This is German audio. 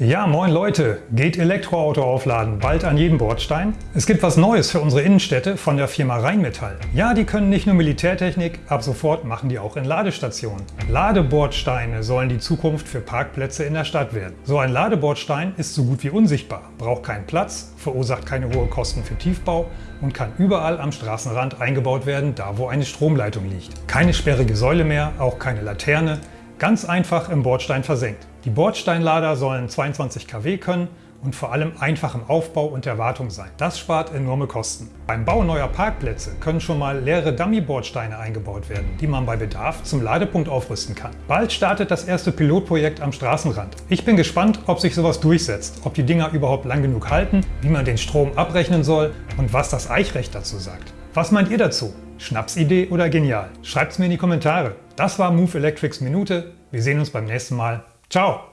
Ja, moin Leute! Geht Elektroauto aufladen bald an jedem Bordstein? Es gibt was Neues für unsere Innenstädte von der Firma Rheinmetall. Ja, die können nicht nur Militärtechnik, ab sofort machen die auch in Ladestationen. Ladebordsteine sollen die Zukunft für Parkplätze in der Stadt werden. So ein Ladebordstein ist so gut wie unsichtbar, braucht keinen Platz, verursacht keine hohen Kosten für Tiefbau und kann überall am Straßenrand eingebaut werden, da wo eine Stromleitung liegt. Keine sperrige Säule mehr, auch keine Laterne, Ganz einfach im Bordstein versenkt. Die Bordsteinlader sollen 22 kW können und vor allem einfach im Aufbau und der Wartung sein. Das spart enorme Kosten. Beim Bau neuer Parkplätze können schon mal leere Dummy-Bordsteine eingebaut werden, die man bei Bedarf zum Ladepunkt aufrüsten kann. Bald startet das erste Pilotprojekt am Straßenrand. Ich bin gespannt, ob sich sowas durchsetzt, ob die Dinger überhaupt lang genug halten, wie man den Strom abrechnen soll und was das Eichrecht dazu sagt. Was meint ihr dazu? Schnapsidee oder genial? Schreibt's mir in die Kommentare. Das war Move Electrics Minute. Wir sehen uns beim nächsten Mal. Ciao!